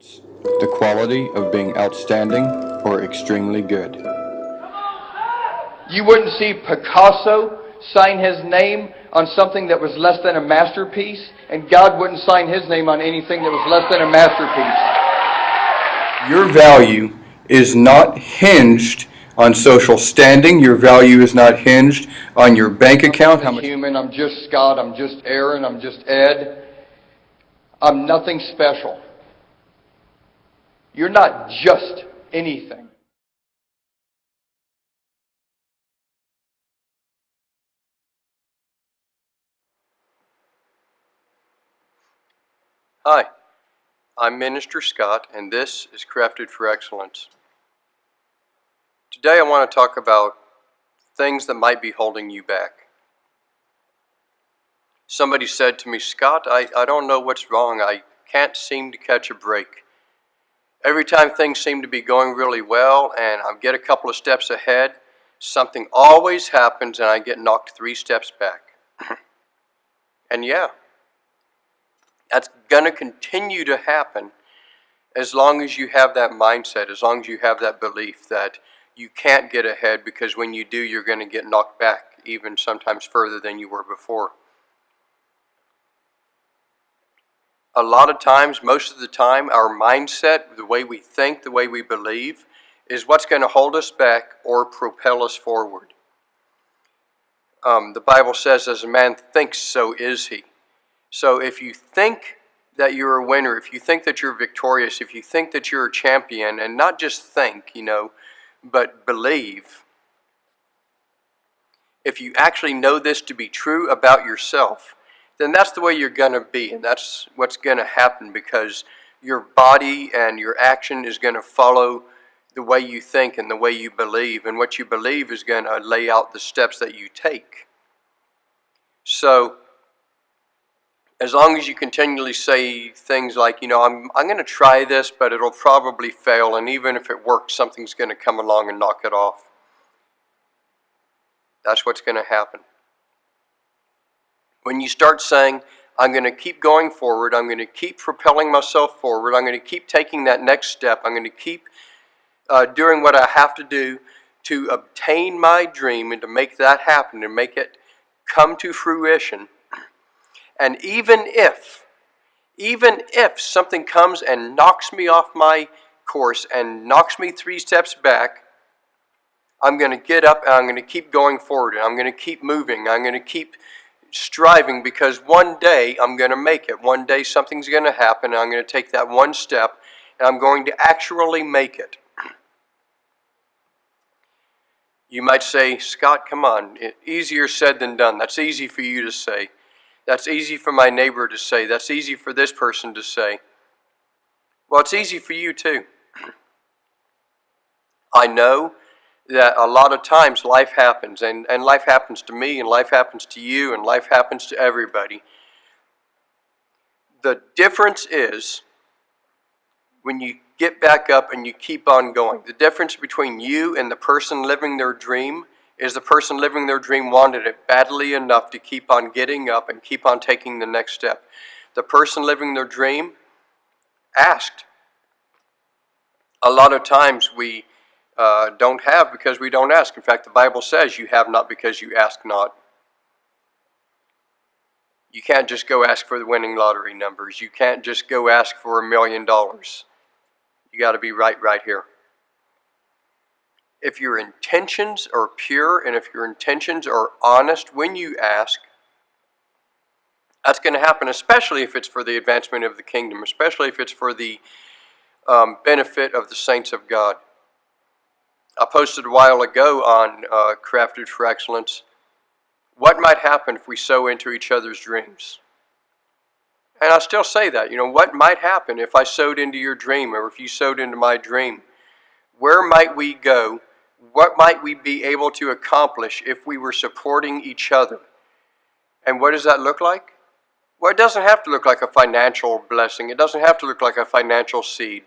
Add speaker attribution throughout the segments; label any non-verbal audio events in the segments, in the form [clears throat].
Speaker 1: The quality of being outstanding or extremely good.
Speaker 2: You wouldn't see Picasso sign his name on something that was less than a masterpiece, and God wouldn't sign his name on anything that was less than a masterpiece.
Speaker 1: Your value is not hinged on social standing. Your value is not hinged on your bank account.
Speaker 2: I'm human, I'm just Scott, I'm just Aaron, I'm just Ed. I'm nothing special. You're not just anything.
Speaker 3: Hi, I'm Minister Scott, and this is Crafted for Excellence. Today I want to talk about things that might be holding you back. Somebody said to me, Scott, I, I don't know what's wrong. I can't seem to catch a break. Every time things seem to be going really well and I get a couple of steps ahead, something always happens and I get knocked three steps back. [laughs] and yeah, that's going to continue to happen as long as you have that mindset, as long as you have that belief that you can't get ahead because when you do, you're going to get knocked back even sometimes further than you were before. A lot of times, most of the time, our mindset, the way we think, the way we believe, is what's going to hold us back or propel us forward. Um, the Bible says, as a man thinks, so is he. So if you think that you're a winner, if you think that you're victorious, if you think that you're a champion, and not just think, you know, but believe, if you actually know this to be true about yourself, then that's the way you're going to be, and that's what's going to happen because your body and your action is going to follow the way you think and the way you believe, and what you believe is going to lay out the steps that you take. So, as long as you continually say things like, you know, I'm, I'm going to try this, but it'll probably fail, and even if it works, something's going to come along and knock it off. That's what's going to happen. When you start saying, I'm going to keep going forward, I'm going to keep propelling myself forward, I'm going to keep taking that next step, I'm going to keep uh, doing what I have to do to obtain my dream and to make that happen, and make it come to fruition, and even if, even if something comes and knocks me off my course and knocks me three steps back, I'm going to get up and I'm going to keep going forward and I'm going to keep moving. I'm going to keep striving because one day I'm going to make it. One day something's going to happen and I'm going to take that one step and I'm going to actually make it. You might say, Scott, come on, easier said than done. That's easy for you to say. That's easy for my neighbor to say. That's easy for this person to say. Well, it's easy for you too. [clears throat] I know that a lot of times life happens, and, and life happens to me, and life happens to you, and life happens to everybody. The difference is when you get back up and you keep on going. The difference between you and the person living their dream is the person living their dream wanted it badly enough to keep on getting up and keep on taking the next step. The person living their dream asked. A lot of times we uh, don't have because we don't ask. In fact, the Bible says you have not because you ask not. You can't just go ask for the winning lottery numbers. You can't just go ask for a million dollars. You got to be right right here if your intentions are pure and if your intentions are honest when you ask, that's going to happen, especially if it's for the advancement of the kingdom, especially if it's for the um, benefit of the saints of God. I posted a while ago on uh, Crafted for Excellence what might happen if we sow into each other's dreams. And I still say that, you know, what might happen if I sowed into your dream or if you sowed into my dream? Where might we go what might we be able to accomplish if we were supporting each other? And what does that look like? Well, it doesn't have to look like a financial blessing. It doesn't have to look like a financial seed.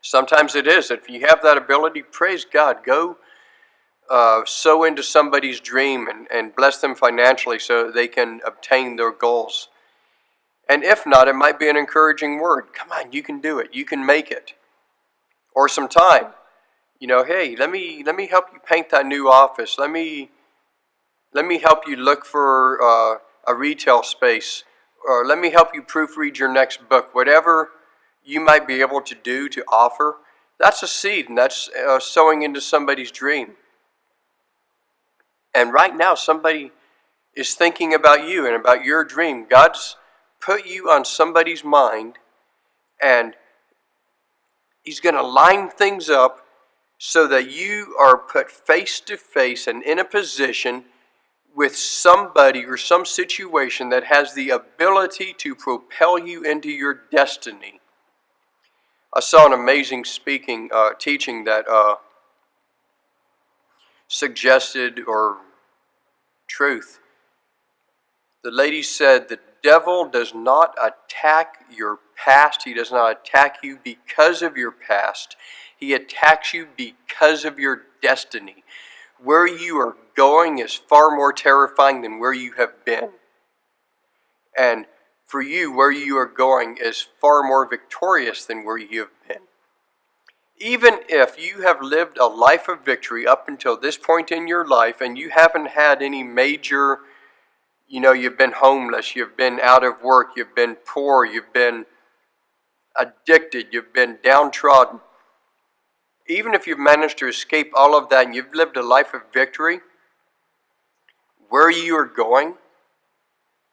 Speaker 3: Sometimes it is. If you have that ability, praise God. Go uh, sow into somebody's dream and, and bless them financially so they can obtain their goals. And if not, it might be an encouraging word. Come on, you can do it. You can make it. Or some time. You know, hey, let me let me help you paint that new office. Let me let me help you look for uh, a retail space, or let me help you proofread your next book. Whatever you might be able to do to offer, that's a seed, and that's uh, sowing into somebody's dream. And right now, somebody is thinking about you and about your dream. God's put you on somebody's mind, and He's going to line things up so that you are put face to face and in a position with somebody or some situation that has the ability to propel you into your destiny. I saw an amazing speaking, uh, teaching that uh, suggested or truth. The lady said the devil does not attack your past. He does not attack you because of your past. He attacks you because of your destiny. Where you are going is far more terrifying than where you have been. And for you, where you are going is far more victorious than where you have been. Even if you have lived a life of victory up until this point in your life and you haven't had any major, you know, you've been homeless, you've been out of work, you've been poor, you've been addicted, you've been downtrodden, even if you've managed to escape all of that and you've lived a life of victory, where you are going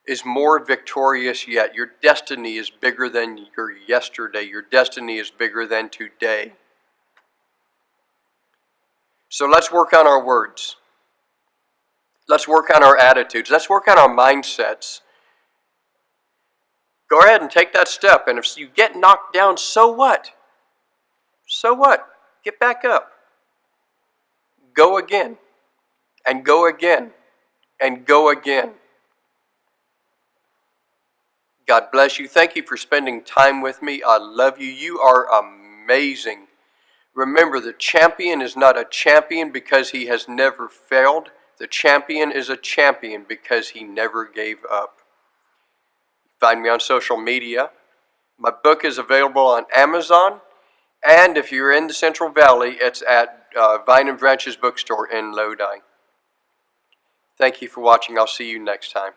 Speaker 3: is more victorious yet. Your destiny is bigger than your yesterday. Your destiny is bigger than today. So let's work on our words. Let's work on our attitudes. Let's work on our mindsets. Go ahead and take that step. And if you get knocked down, so what? So what? Get back up. Go again. And go again. And go again. God bless you. Thank you for spending time with me. I love you. You are amazing. Remember, the champion is not a champion because he has never failed. The champion is a champion because he never gave up. Find me on social media. My book is available on Amazon. And if you're in the Central Valley, it's at uh, Vine and Branches Bookstore in Lodi. Thank you for watching. I'll see you next time.